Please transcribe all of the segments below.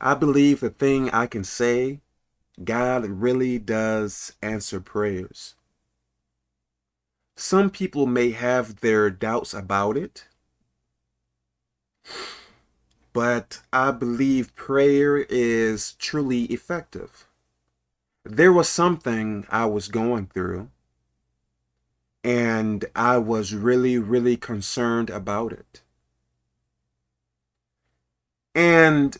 I believe the thing I can say, God really does answer prayers. Some people may have their doubts about it, but I believe prayer is truly effective. There was something I was going through, and I was really, really concerned about it. And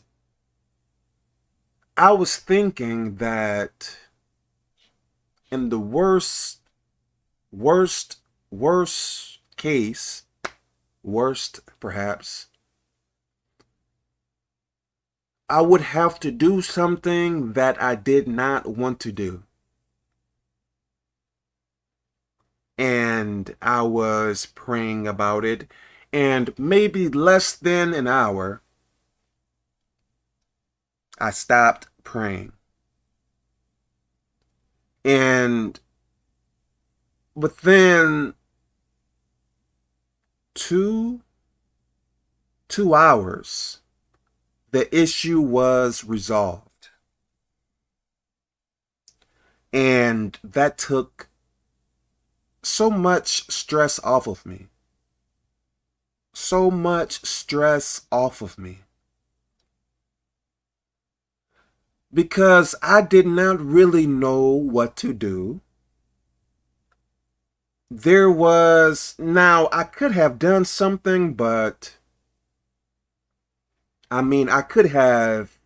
I was thinking that in the worst, worst, worst case, worst perhaps, I would have to do something that I did not want to do. And I was praying about it, and maybe less than an hour, I stopped praying. And within two, two hours, the issue was resolved. And that took so much stress off of me. So much stress off of me. Because I did not really know what to do. There was, now I could have done something, but I mean, I could have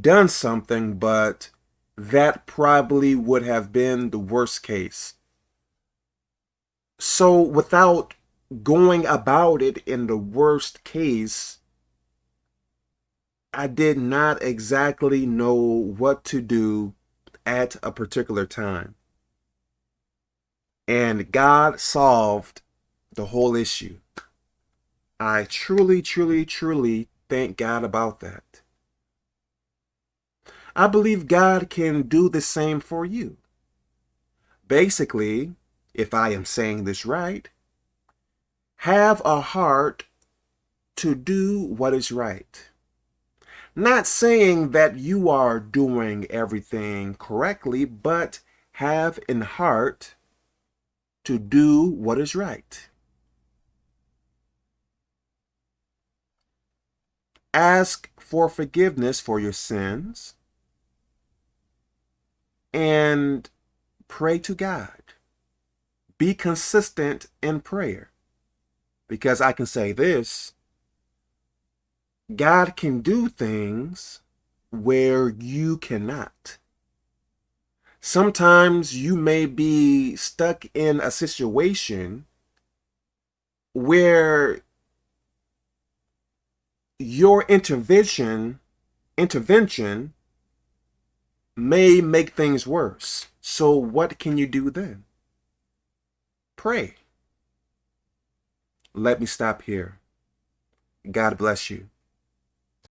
done something, but that probably would have been the worst case. So without going about it in the worst case, I did not exactly know what to do at a particular time. And God solved the whole issue. I truly, truly, truly thank God about that. I believe God can do the same for you. Basically, if I am saying this right, have a heart to do what is right. Not saying that you are doing everything correctly, but have in heart to do what is right. ask for forgiveness for your sins, and pray to God. Be consistent in prayer. Because I can say this, God can do things where you cannot. Sometimes you may be stuck in a situation where your intervention intervention may make things worse. So what can you do then? Pray. Let me stop here. God bless you.